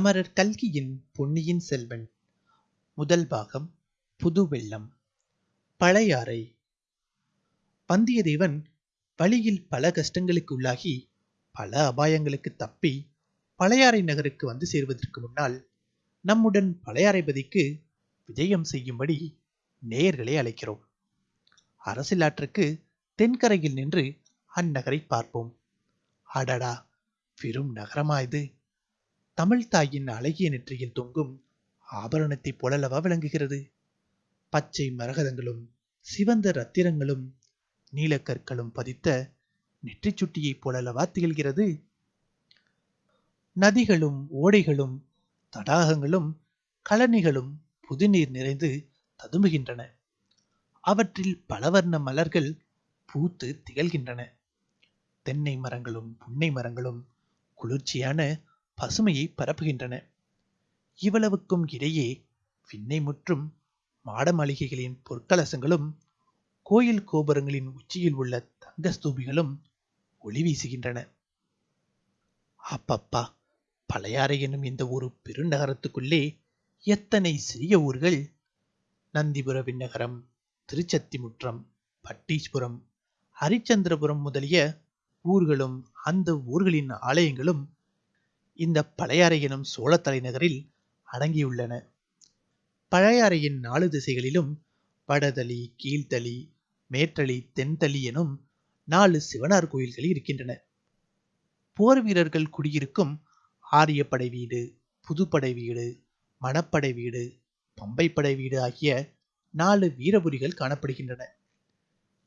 அமரர் கல்கியின் பொன்னியின் செல்வன். முதல் பாகம் புது வெள்ளம். பழையாறை. வந்தியத்தேவன் வழியில் பல கஷ்டங்களுக்கு உள்ளாகி பல அபாயங்களுக்கு தப்பி பழையாறை நகருக்கு வந்து சேர்வதற்கு முன்னால் நம்முடன் பழையாறைபதிக்கு விஜயம் செய்யும்படி நேயர்களை அழைக்கிறோம். அரசியலாற்றுக்கு தென்கரையில் நின்று அந்நகரை பார்ப்போம். அடடா! பெரும் நகரமா இது? தமிழ் தாயின் அழகிய நெற்றியில் தொங்கும் ஆபரணத்தைப் போலல்லவா விளங்குகிறது? பச்சை மரகதங்களும் சிவந்த ரத்திரங்களும் நீலக்கற்களும் பதித்த நெற்றி சுட்டியைப் போலல்லவா திகழ்கிறது? நதிகளும் ஓடைகளும் தடாகங்களும் கழனிகளும் புதுநீர் நிறைந்து ததும்புகின்றன. அவற்றில் பலவர்ண மலர்கள் பூத்து திகழ்கின்றன. தென்னை மரங்களும் புன்னை மரங்களும் குளிர்ச்சியான பசுமையை பரப்புகின்றன. இவ்வளவுக்கும் இடையே விண்ணை முற்றும் மாட மாளிகைகளின் பொற்கலசங்களும் கோயில் கோபுரங்களின் உச்சியில் உள்ள தங்க ஸ்தூபிகளும் ஒளி வீசுகின்றன. அப்பப்பா பழையாறை என்னும் இந்த ஒரு பெருநகரத்துக்குள்ளே எத்தனை சிறிய ஊர்கள்? நந்திபுர விண்ணகரம் திருச்சத்திமுற்றம் பட்டீஸ்புரம் ஹரிச்சந்திரபுரம் முதலிய ஊர்களும் அந்த ஊர்களின் ஆலயங்களும் இந்த பழையாறை எனும் சோழ தலைநகரில் அடங்கியுள்ளன. பழையாறையின் நாலு திசைகளிலும் வடதளி கீழ்த்தளி மேற்றளி தென்தளி எனும் நாலு சிவனார் கோயில்கள் இருக்கின்றன. போர் வீரர்கள் குடியிருக்கும் ஆரியப்படை வீடு புதுப்படை வீடு மணப்படை வீடு பம்பைப்படை வீடு ஆகிய நாலு வீரபுரிகள் காணப்படுகின்றன.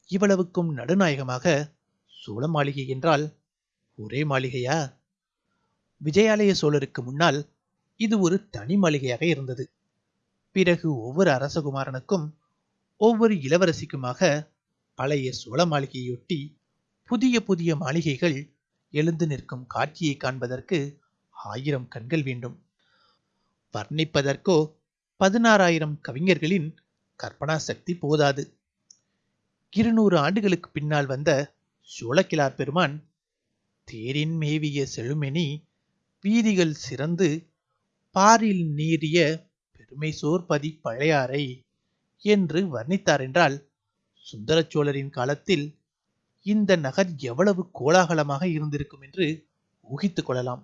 இவ்வளவுக்கும் நடுநாயகமாக சோழ மாளிகை என்றால் ஒரே மாளிகையா? விஜயாலய சோழருக்கு முன்னால் இது ஒரு தனி மாளிகையாக இருந்தது. பிறகு ஒவ்வொரு அரசகுமாரனுக்கும் ஒவ்வொரு இளவரசிக்குமாக பழைய சோழ மாளிகையொட்டி புதிய புதிய மாளிகைகள் எழுந்து நிற்கும் காட்சியை காண்பதற்கு ஆயிரம் கண்கள் வேண்டும். வர்ணிப்பதற்கோ பதினாறாயிரம் கவிஞர்களின் கற்பனா சக்தி போதாது. இருநூறு ஆண்டுகளுக்கு பின்னால் வந்த சோழக்கிழார் பெருமான் தேரின் மேவிய செழுமெனி வீதிகள் சிறந்து பாரில் நீரிய பெருமை சோர்பதி பழையாறை என்று வர்ணித்தார் என்றால் சுந்தர சோழரின் காலத்தில் இந்த நகர் எவ்வளவு கோலாகலமாக இருந்திருக்கும் என்று ஊகித்துக் கொள்ளலாம்.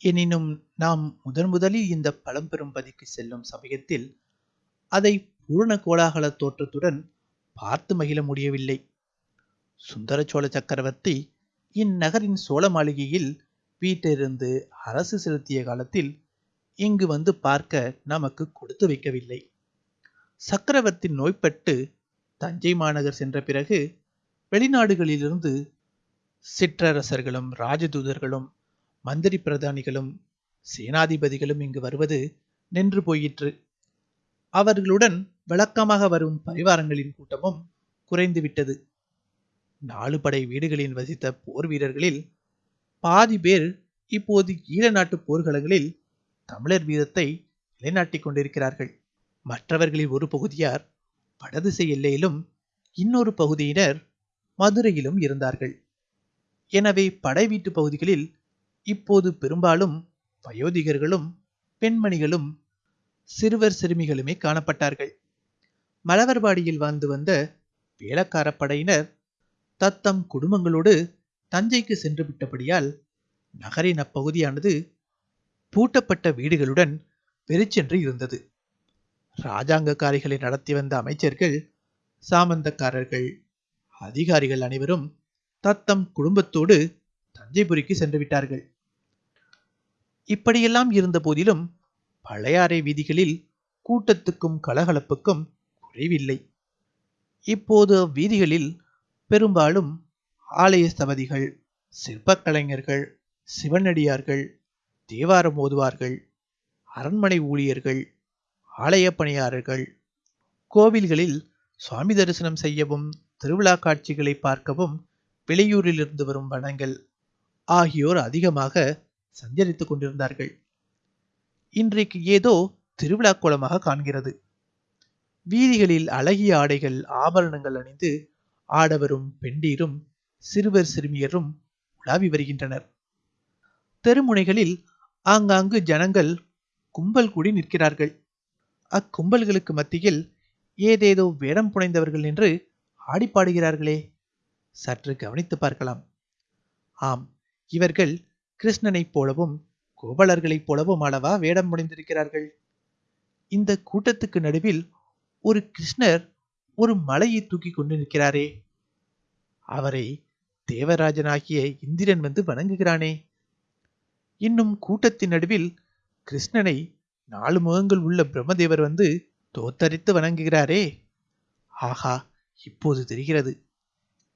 எனினும் நாம் முதன் முதலில் இந்த பழம்பெரும் பதிக்கு செல்லும் சமயத்தில் அதை பூர்ண கோலாகல தோற்றத்துடன் பார்த்து மகிழ முடியவில்லை. சுந்தர சோழ சக்கரவர்த்தி இந்நகரின் சோழ மாளிகையில் வீட்டிலிருந்து அரசு செலுத்திய காலத்தில் இங்கு வந்து பார்க்க நமக்கு கொடுத்து வைக்கவில்லை. சக்கரவர்த்தி நோய்பட்டு தஞ்சை மாநகர் சென்ற பிறகு வெளிநாடுகளிலிருந்து சிற்றரசர்களும் ராஜதூதர்களும் மந்திரி பிரதானிகளும் சேனாதிபதிகளும் இங்கு வருவது நின்று போயிற்று. அவர்களுடன் விளக்கமாக வரும் பரிவாரங்களின் கூட்டமும் குறைந்துவிட்டது நாலு படை வீடுகளில் வசித்த போர் வீரர்களில் பாதி பேர் இப்போது ஈழ நாட்டு போர்க்களங்களில் தமிழர் வீரத்தை நிலைநாட்டிக் கொண்டிருக்கிறார்கள். மற்றவர்களில் ஒரு பகுதியார் வடதிசை எல்லையிலும் இன்னொரு பகுதியினர் மதுரையிலும் இருந்தார்கள். எனவே படை வீட்டு பகுதிகளில் இப்போது பெரும்பாலும் வயோதிகர்களும் பெண்மணிகளும் சிறுவர் சிறுமிகளுமே காணப்பட்டார்கள். மலவர்பாடியில் வாழ்ந்து வந்த வேளக்கார படையினர் தத்தம் குடும்பங்களோடு தஞ்சைக்கு சென்று விட்டபடியால் நகரின் அப்பகுதியானது பூட்டப்பட்ட வீடுகளுடன் வெறிச்சென்று இருந்தது. ராஜாங்கக்காரிகளை நடத்தி வந்த அமைச்சர்கள் சாமந்தக்காரர்கள் அதிகாரிகள் அனைவரும் தத்தம் குடும்பத்தோடு தஞ்சைபுரிக்கு சென்று விட்டார்கள். இப்படியெல்லாம் இருந்த போதிலும் பழையாறை வீதிகளில் கூட்டத்துக்கும் கலகலப்புக்கும் குறைவில்லை. இப்போது அவ்வீதிகளில் பெரும்பாலும் ஆலய ஸ்தபதிகள் சிற்பக்கலைஞர்கள் சிவனடியார்கள் தேவாரம் ஓதுவார்கள் அரண்மனை ஊழியர்கள் ஆலய பணியாளர்கள் கோவில்களில் சுவாமி தரிசனம் செய்யவும் திருவிழா காட்சிகளை பார்க்கவும் வெளியூரிலிருந்து வரும் வனங்கள் ஆகியோர் அதிகமாக சஞ்சரித்து கொண்டிருந்தார்கள். இன்றைக்கு ஏதோ திருவிழா கோலமாக காண்கிறது. வீதிகளில் அழகிய ஆடைகள் ஆபரணங்கள் அணிந்து ஆடவரும் பெண்டீரும் சிறுவர் சிறுமியரும் உலாவி வருகின்றனர். தெருமுனைகளில் ஆங்காங்கு ஜனங்கள் கும்பல் கூடி நிற்கிறார்கள். அக்கும்பல்களுக்கு மத்தியில் ஏதேதோ வேடம் புனைந்தவர்கள் என்று ஆடிப்பாடுகிறார்களே சற்று கவனித்து பார்க்கலாம். ஆம் இவர்கள் கிருஷ்ணனைப் போலவும் கோபலர்களைப் போலவும் அளவா வேடம் புனைந்திருக்கிறார்கள்? இந்த கூட்டத்துக்கு நடுவில் ஒரு கிருஷ்ணர் ஒரு மலையை தூக்கி கொண்டு நிற்கிறாரே. அவரை தேவராஜனாகிய இந்திரன் வந்து வணங்குகிறானே. இன்னும் கூட்டத்தின் நடுவில் கிருஷ்ணனை நாலு முகங்கள் உள்ள பிரம்மதேவர் வந்து தோத்தரித்து வணங்குகிறாரே. ஆஹா இப்போது தெரிகிறது.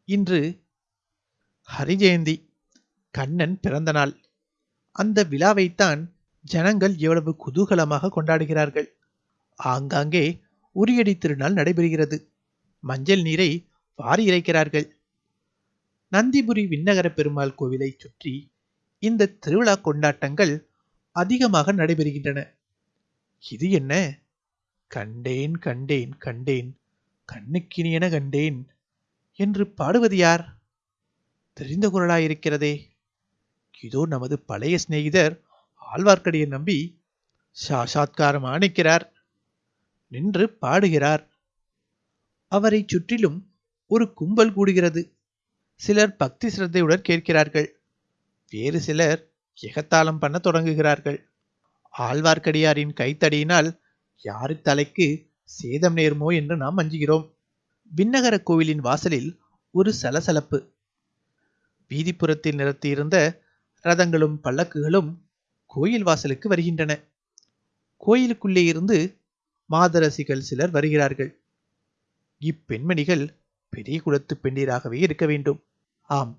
இன்று ஹரிஜெயந்தி கண்ணன் பிறந்த நாள். அந்த விழாவைத்தான் ஜனங்கள் எவ்வளவு குதூகலமாக கொண்டாடுகிறார்கள். ஆங்காங்கே உரியடி திருநாள் நடைபெறுகிறது. மஞ்சள் நீரை வாரி இறைக்கிறார்கள். நந்திபுரி விண்ணகர பெருமாள் கோவிலை சுற்றி இந்த திருவிழா கொண்டாட்டங்கள் அதிகமாக நடைபெறுகின்றன. இது என்ன? கண்டேன் கண்டேன் கண்டேன் கண்ணுக்கினியென கண்டேன் என்று பாடுவது யார்? தெரிந்த குரலாயிருக்கிறதே. இதோ நமது பழைய சிநேகிதர் ஆழ்வார்க்கடியை நம்பி சாஷாத்காரம் ஆணிக்கிறார் நின்று பாடுகிறார். அவரை சுற்றிலும் ஒரு கும்பல் கூடுகிறது. சிலர் பக்தி சிரத்தையுடன் கேட்கிறார்கள். வேறு சிலர் எகத்தாளம் பண்ண தொடங்குகிறார்கள். ஆழ்வார்க்கடியாரின் கைத்தடியினால் யாரு தலைக்கு சேதம் நேருமோ என்று நாம் அஞ்சுகிறோம். விண்ணகர கோவிலின் வாசலில் ஒரு சலசலப்பு. வீதிப்புறத்தில் நிறுத்தியிருந்த ரதங்களும் பல்லக்குகளும் கோயில் வாசலுக்கு வருகின்றன. கோயிலுக்குள்ளே இருந்து மாதரசிகள் சிலர் வருகிறார்கள். இப்பெண்மணிகள் பெரிய குலத்து பெண்டீராகவே இருக்க வேண்டும். ஆம்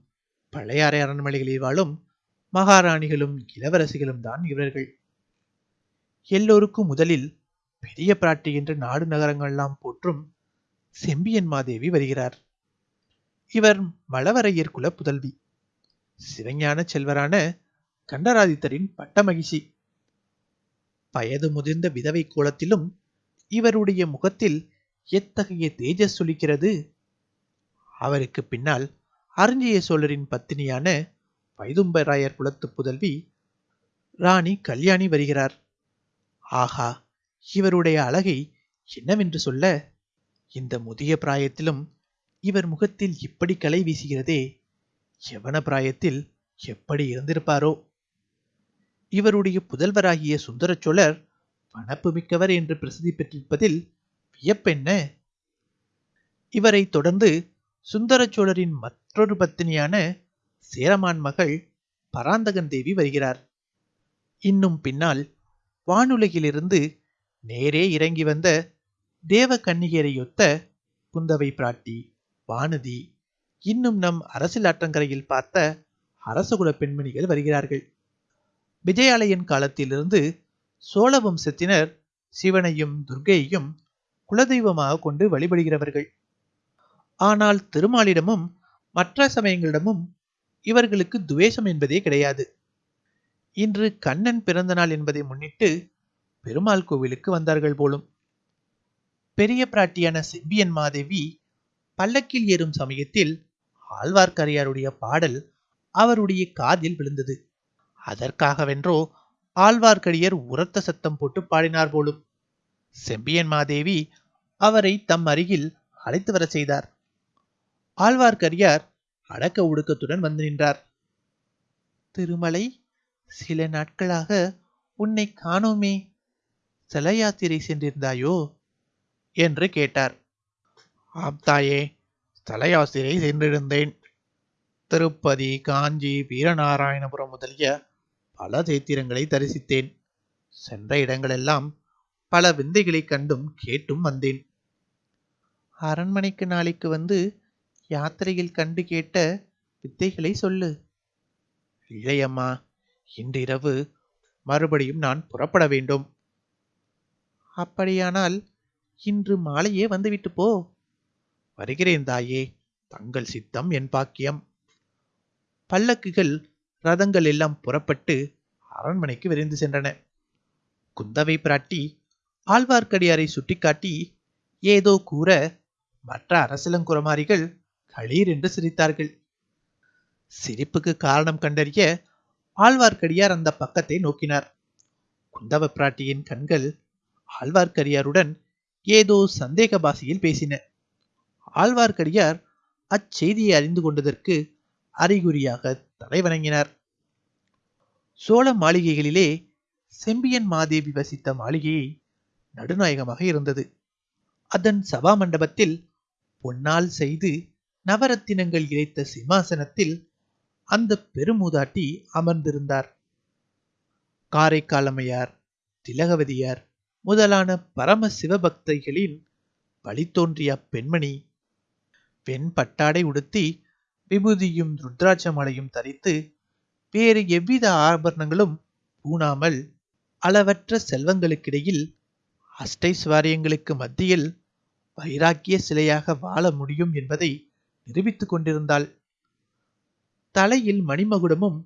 பழையாறை அரண்மனைகளில் வாழும் மகாராணிகளும் இளவரசிகளும் தான் இவர்கள். எல்லோருக்கும் முதலில் பெரிய பிராட்டி என்று நாடு நகரங்கள்லாம் போற்றும் செம்பியன் மாதேவி வருகிறார். இவர் மலவரையர் குல புதல்வி சிவஞான செல்வரான கண்டராதித்தரின் பட்டமகிழ்ச்சி. வயது முதிர்ந்த விதவை கோலத்திலும் இவருடைய முகத்தில் எத்தகைய தேஜஸ் சொலிக்கிறது? அவருக்கு பின்னால் அருஞ்சிய சோழரின் பத்தினியான வைதும்பராயர் குலத்து புதல்வி ராணி கல்யாணி வருகிறார். ஆஹா இவருடைய அழகை என்னவென்று சொல்ல? இந்த முதிய பிராயத்திலும் இவர் முகத்தில் இப்படி கலை வீசுகிறதே யவன பிராயத்தில் எப்படி இருந்திருப்பாரோ? இவருடைய புதல்வராகிய சுந்தர சோழர் வனப்பு மிக்கவர் என்று பிரசித்தி பெற்றிருப்பதில் வியப்பென்ன? இவரை தொடர்ந்து சுந்தர சோழரின் மற்றொரு பத்தினியான சேரமான் மகள் பராந்தகன் தேவி வருகிறார். இன்னும் பின்னால் வானுலகிலிருந்து நேரே இறங்கி வந்த தேவ கன்னிகரையொத்த குந்தவை பிராட்டி வானதி இன்னும் நம் அரசியல் ஆற்றங்கரையில் பார்த்த அரசகுல பெண்மணிகள் வருகிறார்கள். விஜயாலயன் காலத்திலிருந்து சோழ வம்சத்தினர் சிவனையும் துர்க்கையையும் குலதெய்வமாக கொண்டு வழிபடுகிறவர்கள். ஆனால் திருமாலிடமும் மற்ற சமயங்களிடமும் இவர்களுக்கு துவேஷம் என்பதே கிடையாது. இன்று கண்ணன் பிறந்த நாள் என்பதை முன்னிட்டு பெருமாள் கோவிலுக்கு வந்தார்கள் போலும். பெரிய பிராட்டியான செம்பியன் மாதேவி பல்லக்கில் ஏறும் சமயத்தில் ஆழ்வார்க்கரையாருடைய பாடல் அவருடைய காதில் விழுந்தது. அதற்காகவென்றோ ஆழ்வார்க்கடியர் உரத்த சத்தம் போட்டு பாடினார் போலும். செம்பியன் மாதேவி அவரை தம் அருகில் அழைத்து வர செய்தார். ஆழ்வார்க்கடியார் அடக்க ஒடுக்கத்துடன் வந்து நின்றார். திருமலை சில நாட்களாக உன்னை காணோமே. சில யாத்திரை சென்றிருந்தாயோ? என்று கேட்டார். ஆப்தாயே ஸ்தல யாத்திரை சென்றிருந்தேன். திருப்பதி காஞ்சி வீரநாராயணபுரம் முதலிய பல தேத்திரங்களை தரிசித்தேன். சென்ற இடங்களெல்லாம் பல விந்தைகளை கண்டும் கேட்டும் வந்தேன். அரண்மனைக்கு நாளைக்கு வந்து யாத்திரையில் கண்டு கேட்ட வித்தைகளை சொல்லு. இல்லையம்மா இன்றிரவு மறுபடியும் நான் புறப்பட வேண்டும். அப்படியானால் இன்று மாலையே வந்துவிட்டு போ. வருகிறேன் தாயே தங்கள் சித்தம் என் பாக்கியம். பல்லக்குகள் ரதங்கள் எல்லாம் புறப்பட்டு அரண்மனைக்கு விரைந்து சென்றன. குந்தவை பிராட்டி ஆழ்வார்க்கடியாரை சுட்டிக்காட்டி ஏதோ கூற மற்ற அரசலங்குரமாரிகள் களீர் என்று சிரித்தார்கள். சிரிப்புக்கு காரணம் கண்டறிய ஆழ்வார்க்கடியார் அந்த பக்கத்தை நோக்கினார். குந்தவ பிராட்டியின் கண்கள் ஆழ்வார்க்கடியாருடன் ஏதோ சந்தேக பாஷையில் பேசின. ஆழ்வார்க்கடியார் அச்செய்தியை அறிந்து கொண்டதற்கு அறிகுறியாக தலைவணங்கினார். சோழ மாளிகைகளிலே செம்பியன் மாதேவி வசித்த மாளிகையை நடுநாயகமாக இருந்தது. அதன் சபா மண்டபத்தில் பொன்னால் செய்து நவரத்தினங்கள் இழைத்த சிம்மாசனத்தில் அந்த பெருமூதாட்டி அமர்ந்திருந்தார். காரைக்காலமையார் திலகவதியார் முதலான பரம சிவபக்தைகளின் வழித்தோன்றிய பெண்மணி பெண் பட்டாடை உடுத்தி விபூதியும் ருத்ராட்ச மலையும் தரித்து வேறு எவ்வித ஆபரணங்களும் பூணாமல் அளவற்ற செல்வங்களுக்கிடையில் அஷ்டைஸ்வாரியங்களுக்கு மத்தியில் வைராக்கிய சிலையாக வாழ முடியும் என்பதை நிரூபித்துக் கொண்டிருந்தாள். தலையில் மணிமகுடமும்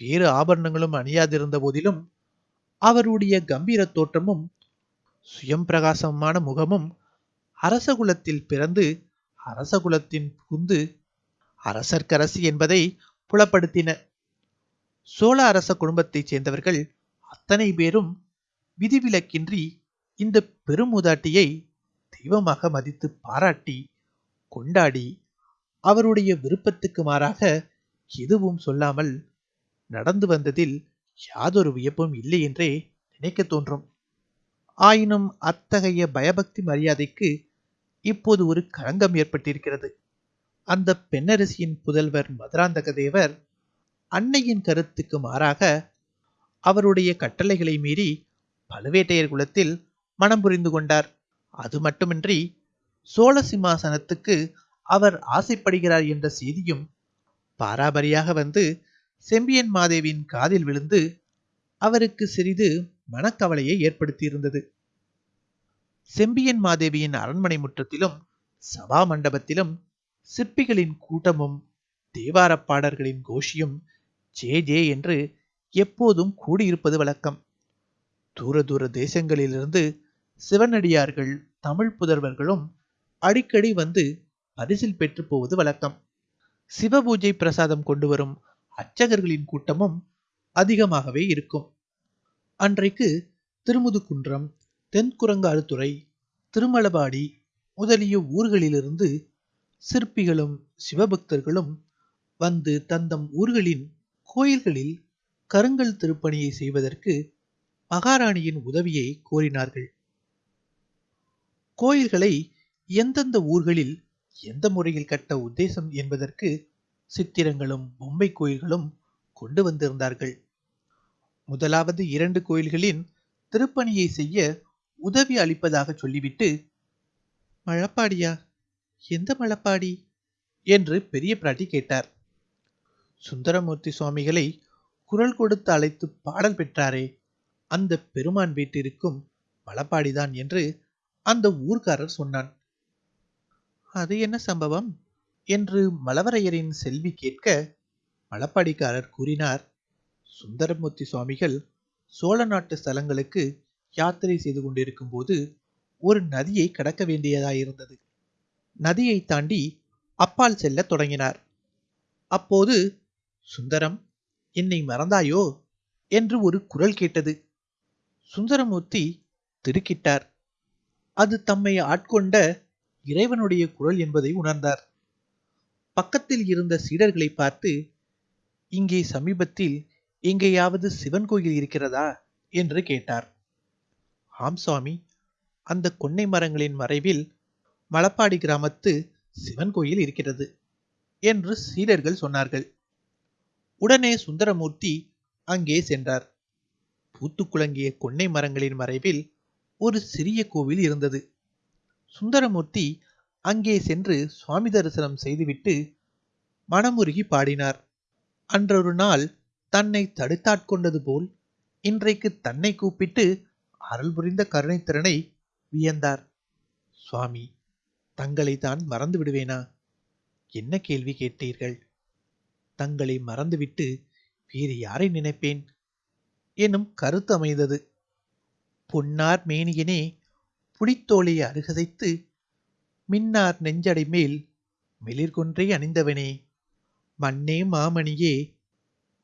வேறு ஆபரணங்களும் அணியாதிருந்த போதிலும் அவருடைய கம்பீர தோற்றமும் சுயம் பிரகாசமான முகமும் அரசகுலத்தில் பிறந்து அரசகுலத்தின் புகுந்து அரசர்க்கரசி என்பதை புலப்படுத்தின. சோழ அரச குடும்பத்தைச் சேர்ந்தவர்கள் அத்தனை பேரும் விதிவிலக்கின்றி இந்த பெருமுதாட்டியை தெய்வமாக மதித்து பாராட்டி கொண்டாடி அவருடைய விருப்பத்துக்கு மாறாக எதுவும் சொல்லாமல் நடந்து வந்ததில் யாதொரு வியப்பும் இல்லை என்றே நினைக்க தோன்றும். ஆயினும் அத்தகைய பயபக்தி மரியாதைக்கு இப்போது ஒரு களங்கம் ஏற்பட்டிருக்கிறது. அந்த பெண்ணரசியின் புதல்வர் மதுராந்தக தேவர் அன்னையின் கருத்துக்கு மாறாக அவருடைய கட்டளைகளை மீறி பழுவேட்டையர் குலத்தில் மனம் புரிந்து கொண்டார். அது மட்டுமின்றி சோழ சிம்மாசனத்துக்கு அவர் ஆசைப்படுகிறார் என்ற செய்தியும் பாராபரியாக வந்து செம்பியன் மாதேவியின் காதில் விழுந்து அவருக்கு சிறிது மனக்கவலையை ஏற்படுத்தியிருந்தது. செம்பியன் மாதேவியின் அரண்மனை முற்றத்திலும் சபா மண்டபத்திலும் சிற்பிகளின் கூட்டமும் தேவாரப் பாடல்களின் கோஷியும் ஜே ஜே என்று எப்போதும் கூடியிருப்பது வழக்கம். தூர தூர தேசங்களிலிருந்து சிவனடியார்கள் தமிழ் புதல்வர்களும் அடிக்கடி வந்து பரிசில் பெற்று போவது வழக்கம். சிவபூஜை பிரசாதம் கொண்டு வரும் அர்ச்சகர்களின் கூட்டமும் அதிகமாகவே இருக்கும். அன்றைக்கு திருமுதுகுன்றம் தென்குரங்காடுதுறை திருமலபாடி முதலிய ஊர்களிலிருந்து சிற்பிகளும் சிவபக்தர்களும் வந்து தந்தம் ஊர்களின் கோயில்களில் கருங்கல் திருப்பணியை செய்வதற்கு மகாராணியின் உதவியை கோரினார்கள். கோயில்களை எந்தெந்த ஊர்களில் எந்த முறையில் கட்ட உத்தேசம் என்பதற்கு சித்திரங்களும் பொம்மை கோயில்களும் கொண்டு வந்திருந்தார்கள். முதலாவது இரண்டு கோயில்களின் திருப்பணியை செய்ய உதவி அளிப்பதாக சொல்லிவிட்டு மழப்பாடியா எந்த மழப்பாடி? என்று பெரிய பிராட்டி கேட்டார். சுந்தரமூர்த்தி சுவாமிகளை குரல் கொடுத்து அழைத்து பாடல் பெற்றாரே அந்த பெருமான் வீட்டிற்கும் மலப்பாடிதான் என்று அந்த ஊர்க்காரர் சொன்னான். அது என்ன சம்பவம்? என்று மலவரையரின் செல்வி கேட்க மலப்பாடிக்காரர் கூறினார் சுந்தரமூர்த்தி சுவாமிகள் சோழ நாட்டு ஸ்தலங்களுக்கு யாத்திரை செய்து கொண்டிருக்கும் போது ஒரு நதியை கடக்க வேண்டியதாயிருந்தது. நதியை தாண்டி அப்பால் செல்ல தொடங்கினார். அப்போது சுந்தரம் என்னை மறந்தாயோ? என்று ஒரு குரல் கேட்டது. சுந்தரமூர்த்தி திடுக்கிட்டார் அது தம்மை ஆட்கொண்ட இறைவனுடைய குரல் என்பதை உணர்ந்தார். பக்கத்தில் இருந்த சீடர்களை பார்த்து இங்கே சமீபத்தில் எங்கேயாவது சிவன் கோயில் இருக்கிறதா? என்று கேட்டார். ஆம் சுவாமி. அந்த கொன்னை மரங்களின் மறைவில் மலப்பாடி கிராமத்து சிவன் கோயில் இருக்கிறது என்று சீடர்கள் சொன்னார்கள். உடனே சுந்தரமூர்த்தி அங்கே சென்றார். பூத்து குலங்கிய கொன்னை மரங்களின் மறைவில் ஒரு சிறிய கோவில் இருந்தது. சுந்தரமூர்த்தி அங்கே சென்று சுவாமி தரிசனம் செய்துவிட்டு மனமுருகி பாடினார். அன்றொரு நாள் தன்னை தடுத்தாட்கொண்டது போல் இன்றைக்கு தன்னை கூப்பிட்டு அருள் புரிந்த கருணைத்திறனை வியந்தார். சுவாமி தங்களை தான் மறந்து விடுவேனா? என்ன கேள்வி கேட்டீர்கள்? தங்களை மறந்துவிட்டு வேறு யாரை நினைப்பேன்? எனும் கருத்து அமைந்தது. பொன்னார் மேனியனே புலித்தோலை அருகதைத்து மின்னார் நெஞ்சடை மேல் மிளிர்கொன்றை அணிந்தவனே. மண்ணே மாமணியே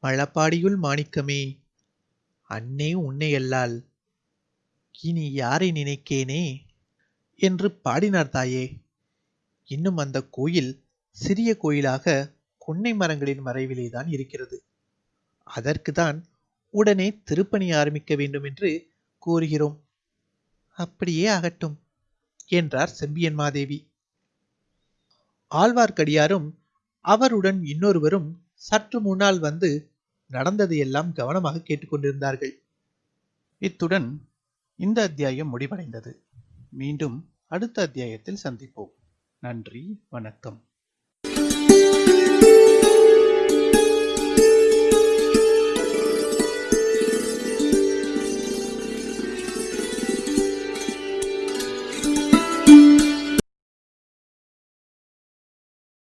மழப்பாடியுள் மாணிக்கமே அன்னே உன்னையல்லால் இனி யாரை நினைக்கேனே? என்று பாடினார் தாயே. இன்னும் அந்த கோயில் சிறிய கோயிலாக கொன்னை மரங்களின் மறைவிலேதான் இருக்கிறது. அதற்குதான் உடனே திருப்பணி ஆரம்பிக்க வேண்டும் என்று கூறுகிறோம் அப்படியே ஆகட்டும் என்றார் செம்பியன் மாதேவி. ஆழ்வார்க்கடியாரும் அவருடன் இன்னொருவரும் சற்று முன்னால் வந்து நடந்ததையெல்லாம் கவனமாக கேட்டுக்கொண்டிருந்தார்கள். இத்துடன் இந்த அத்தியாயம் முடிவடைந்தது. மீண்டும் அடுத்த அத்தியாயத்தில் சந்திப்போம். நன்றி வணக்கம்.